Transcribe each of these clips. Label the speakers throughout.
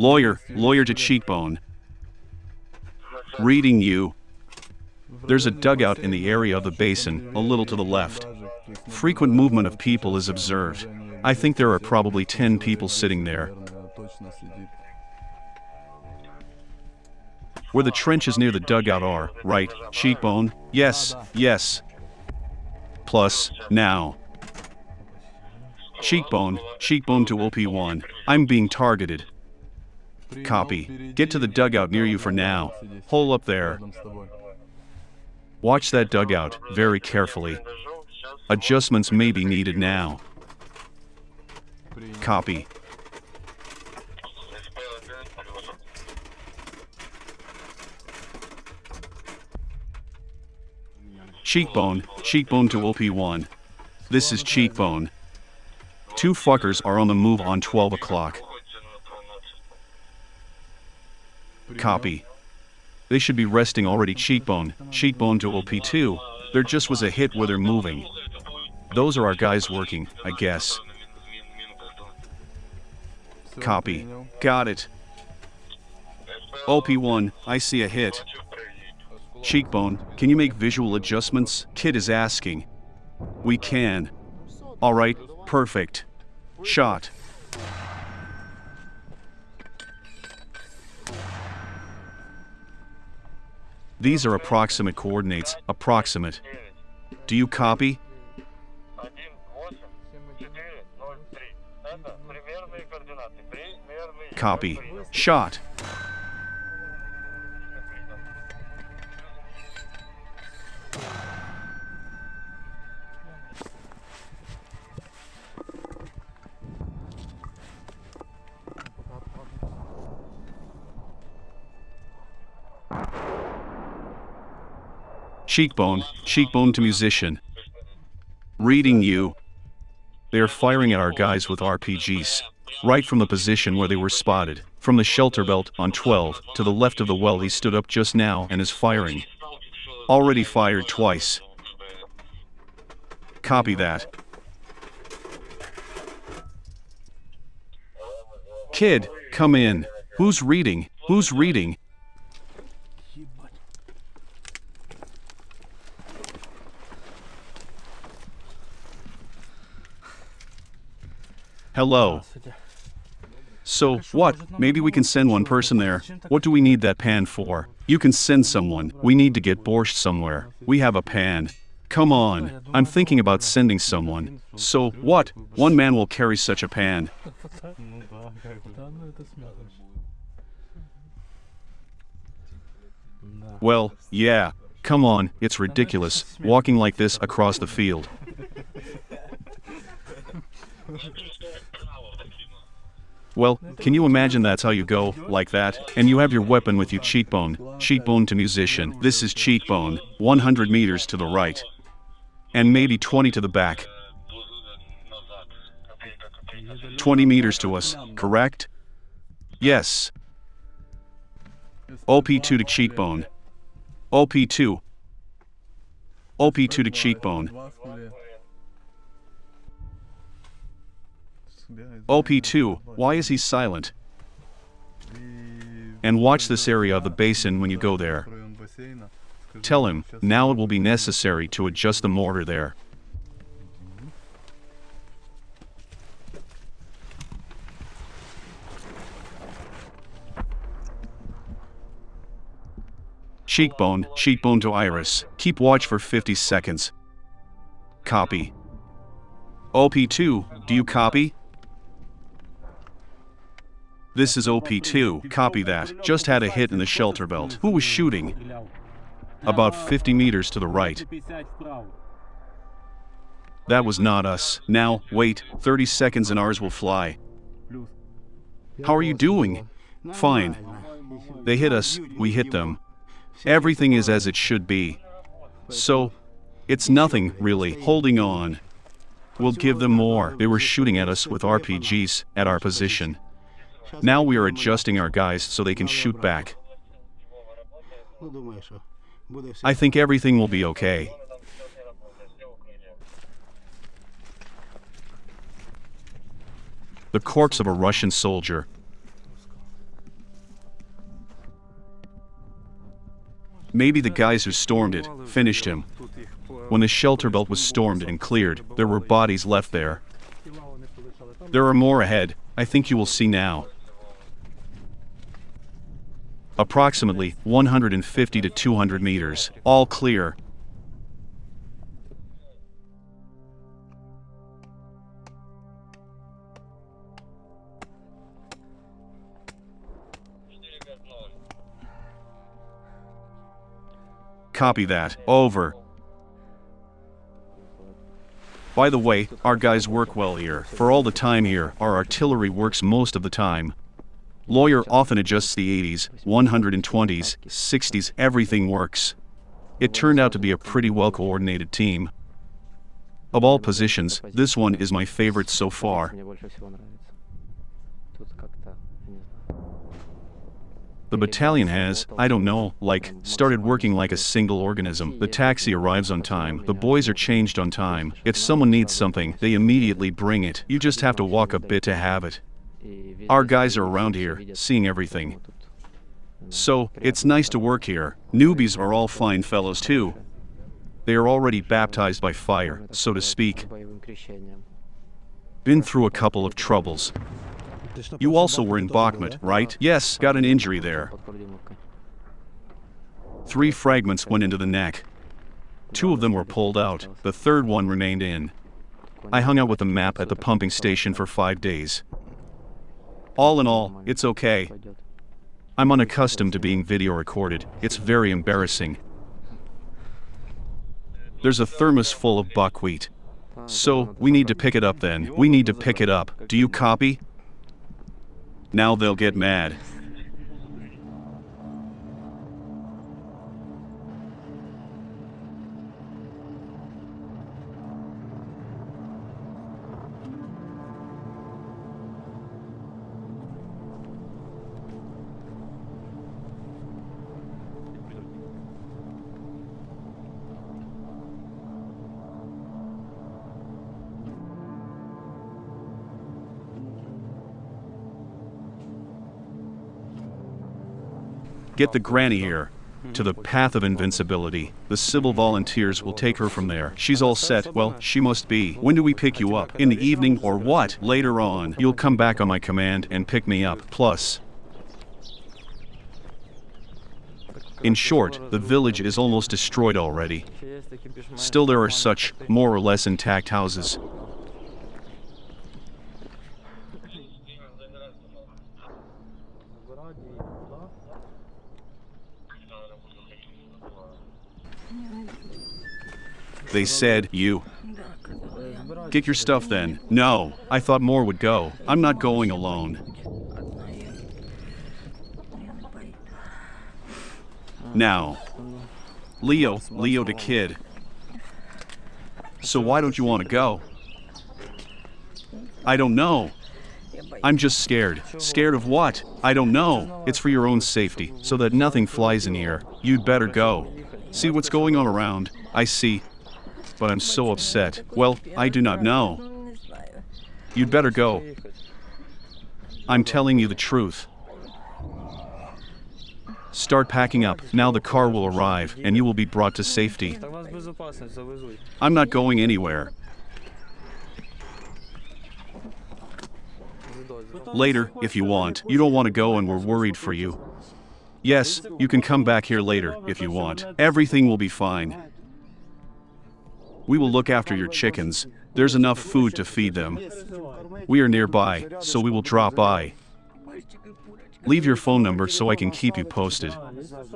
Speaker 1: Lawyer, lawyer to cheekbone. Reading you. There's a dugout in the area of the basin, a little to the left. Frequent movement of people is observed. I think there are probably 10 people sitting there. Where the trenches near the dugout are, right, cheekbone? Yes, yes. Plus, now. Cheekbone, cheekbone to OP1. I'm being targeted. Copy. Get to the dugout near you for now. Hole up there. Watch that dugout very carefully. Adjustments may be needed now. Copy. Cheekbone, cheekbone to OP1. This is cheekbone. Two fuckers are on the move on 12 o'clock. Copy. They should be resting already cheekbone, cheekbone to OP2. There just was a hit where they're moving. Those are our guys working, I guess. Copy. Got it. OP1, I see a hit. Cheekbone, can you make visual adjustments? Kid is asking. We can. Alright, perfect. Shot. These are approximate coordinates, approximate. Do you copy? Copy. Shot. Cheekbone, cheekbone to musician. Reading you. They are firing at our guys with RPGs. Right from the position where they were spotted. From the shelter belt on 12 to the left of the well he stood up just now and is firing. Already fired twice. Copy that. Kid, come in. Who's reading? Who's reading? Hello. So, what? Maybe we can send one person there. What do we need that pan for? You can send someone. We need to get borscht somewhere. We have a pan. Come on. I'm thinking about sending someone. So, what? One man will carry such a pan. Well, yeah. Come on, it's ridiculous, walking like this across the field. Well, can you imagine that's how you go, like that? And you have your weapon with you cheekbone, cheekbone to musician. This is cheekbone, 100 meters to the right. And maybe 20 to the back. 20 meters to us, correct? Yes. OP2 to cheekbone. OP2. OP2 to cheekbone. OP2, why is he silent? And watch this area of the basin when you go there. Tell him, now it will be necessary to adjust the mortar there. Cheekbone, cheekbone to iris. Keep watch for 50 seconds. Copy. OP2, do you copy? This is OP2, copy that. Just had a hit in the shelter belt. Who was shooting? About 50 meters to the right. That was not us. Now, wait, 30 seconds and ours will fly. How are you doing? Fine. They hit us, we hit them. Everything is as it should be. So, it's nothing, really, holding on. We'll give them more. They were shooting at us with RPGs at our position. Now we are adjusting our guys so they can shoot back. I think everything will be okay. The corpse of a Russian soldier. Maybe the guys who stormed it finished him. When the shelter belt was stormed and cleared, there were bodies left there. There are more ahead, I think you will see now. Approximately 150 to 200 meters, all clear. Copy that. Over. By the way, our guys work well here. For all the time here, our artillery works most of the time. Lawyer often adjusts the 80s, 120s, 60s, everything works. It turned out to be a pretty well coordinated team. Of all positions, this one is my favorite so far. The battalion has, I don't know, like, started working like a single organism. The taxi arrives on time, the boys are changed on time. If someone needs something, they immediately bring it. You just have to walk a bit to have it. Our guys are around here, seeing everything. So, it's nice to work here. Newbies are all fine fellows too. They are already baptized by fire, so to speak. Been through a couple of troubles. You also were in Bakhmut, right? Yes, got an injury there. Three fragments went into the neck. Two of them were pulled out, the third one remained in. I hung out with the map at the pumping station for five days. All in all, it's okay. I'm unaccustomed to being video recorded, it's very embarrassing. There's a thermos full of buckwheat. So, we need to pick it up then. We need to pick it up. Do you copy? Now they'll get mad. Get the granny here to the path of invincibility. The civil volunteers will take her from there. She's all set. Well, she must be. When do we pick you up? In the evening or what? Later on. You'll come back on my command and pick me up. Plus, In short, the village is almost destroyed already. Still there are such, more or less intact houses. They said, You. Get your stuff then. No, I thought more would go. I'm not going alone. Now, Leo, Leo the kid. So why don't you want to go? I don't know. I'm just scared. Scared of what? I don't know. It's for your own safety, so that nothing flies in here. You'd better go. See what's going on around. I see but I'm so upset. Well, I do not know. You'd better go. I'm telling you the truth. Start packing up. Now the car will arrive, and you will be brought to safety. I'm not going anywhere. Later, if you want. You don't want to go and we're worried for you. Yes, you can come back here later, if you want. Everything will be fine. We will look after your chickens. There's enough food to feed them. We are nearby, so we will drop by. Leave your phone number so I can keep you posted.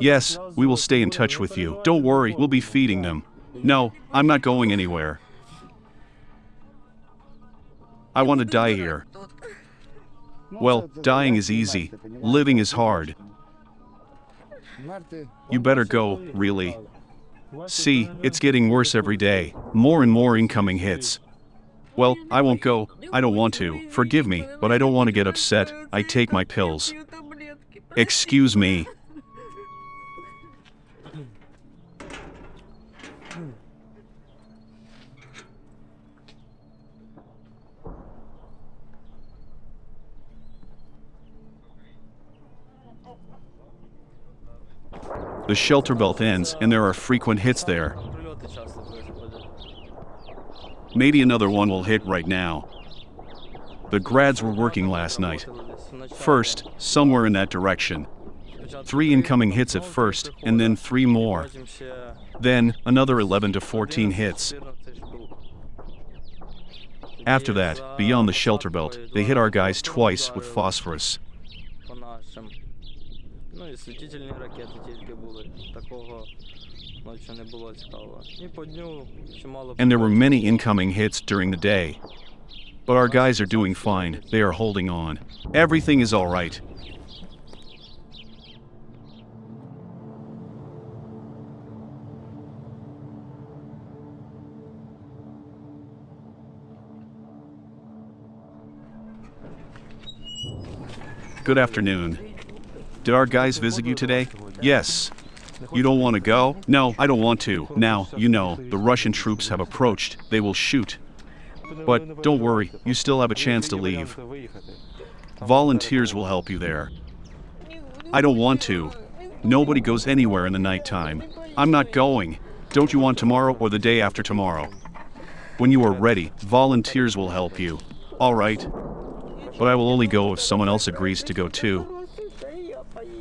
Speaker 1: Yes, we will stay in touch with you. Don't worry, we'll be feeding them. No, I'm not going anywhere. I want to die here. Well, dying is easy. Living is hard. You better go, really. See, it's getting worse every day. More and more incoming hits. Well, I won't go. I don't want to. Forgive me, but I don't want to get upset. I take my pills. Excuse me. The shelter belt ends and there are frequent hits there. Maybe another one will hit right now. The grads were working last night. First, somewhere in that direction. Three incoming hits at first, and then three more. Then, another 11 to 14 hits. After that, beyond the shelter belt, they hit our guys twice with phosphorus
Speaker 2: По нашим. Ну і світительні ракети тільки були. Такого ночі не було цікавого. І по дню чимало.
Speaker 1: And there were many incoming hits during the day. But our guys are doing fine. They are holding on. Everything is alright. Good afternoon. Did our guys visit you today? Yes. You don't want to go? No, I don't want to. Now, you know, the Russian troops have approached. They will shoot. But don't worry, you still have a chance to leave. Volunteers will help you there. I don't want to. Nobody goes anywhere in the nighttime. I'm not going. Don't you want tomorrow or the day after tomorrow? When you are ready, volunteers will help you. All right. But I will only go if someone else agrees to go too.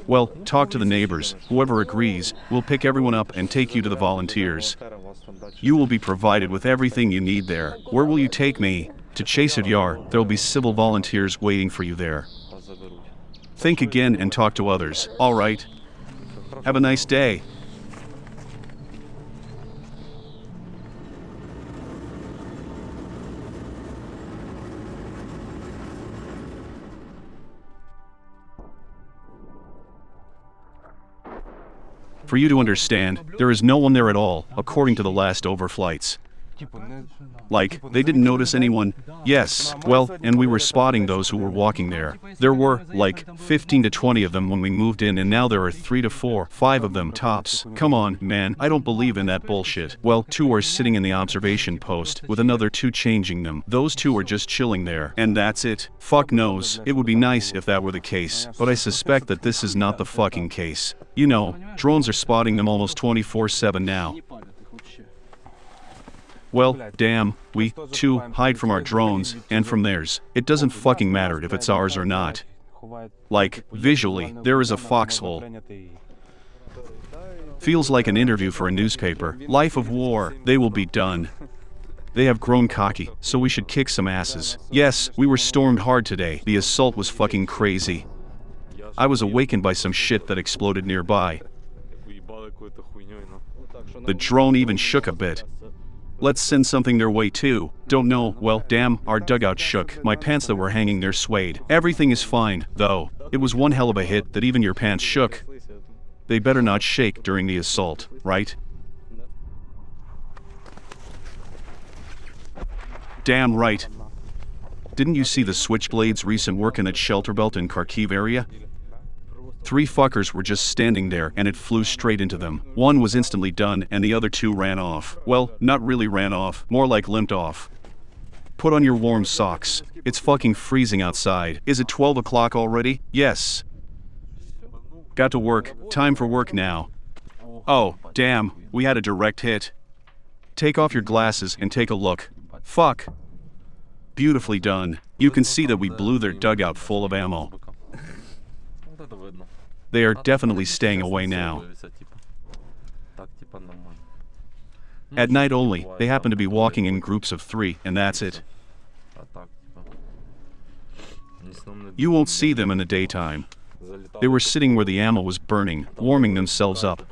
Speaker 1: Well, talk to the neighbors. Whoever agrees, we'll pick everyone up and take you to the volunteers. You will be provided with everything you need there. Where will you take me? To Chasiv Yar, there will be civil volunteers waiting for you there. Think again and talk to others. All right. Have a nice day. For you to understand, there is no one there at all, according to the last overflights. Like, they didn't notice anyone. Yes, well, and we were spotting those who were walking there. There were, like, 15 to 20 of them when we moved in, and now there are 3 to 4, 5 of them tops. Come on, man, I don't believe in that bullshit. Well, two are sitting in the observation post, with another two changing them. Those two are just chilling there. And that's it. Fuck knows. It would be nice if that were the case, but I suspect that this is not the fucking case. You know, drones are spotting them almost 24 7 now. Well, damn, we, too, hide from our drones and from theirs. It doesn't fucking matter if it's ours or not. Like, visually, there is a foxhole. Feels like an interview for a newspaper. Life of war, they will be done. They have grown cocky, so we should kick some asses. Yes, we were stormed hard today. The assault was fucking crazy. I was awakened by some shit that exploded nearby. The drone even shook a bit. Let's send something their way too. Don't know, well, damn, our dugout shook. My pants that were hanging there swayed. Everything is fine, though. It was one hell of a hit that even your pants shook. They better not shake during the assault, right? Damn right. Didn't you see the Switchblades' recent work in that shelter belt in Kharkiv area? Three fuckers were just standing there and it flew straight into them. One was instantly done and the other two ran off. Well, not really ran off, more like limped off. Put on your warm socks. It's fucking freezing outside. Is it 12 o'clock already? Yes. Got to work. Time for work now. Oh, damn, we had a direct hit. Take off your glasses and take a look. Fuck. Beautifully done. You can see that we blew their dugout full of ammo. They are definitely staying away now. At night only, they happen to be walking in groups of three, and that's it. You won't see them in the daytime. They were sitting where the ammo was burning, warming themselves up.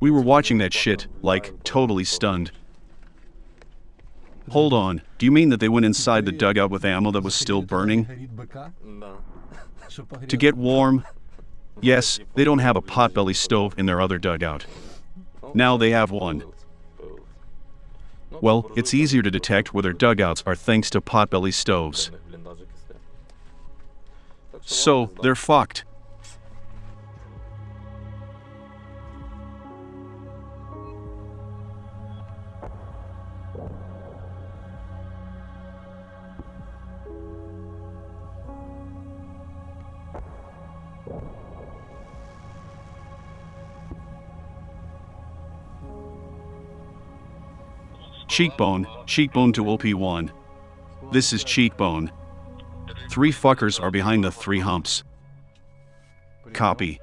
Speaker 1: We were watching that shit, like, totally stunned. Hold on, do you mean that they went inside the dugout with ammo that was still burning? To get warm? Yes, they don't have a potbelly stove in their other dugout. Now they have one. Well, it's easier to detect where their dugouts are thanks to potbelly stoves. So, they're fucked. Cheekbone, cheekbone to OP1. This is cheekbone. Three fuckers are behind the three humps. Copy.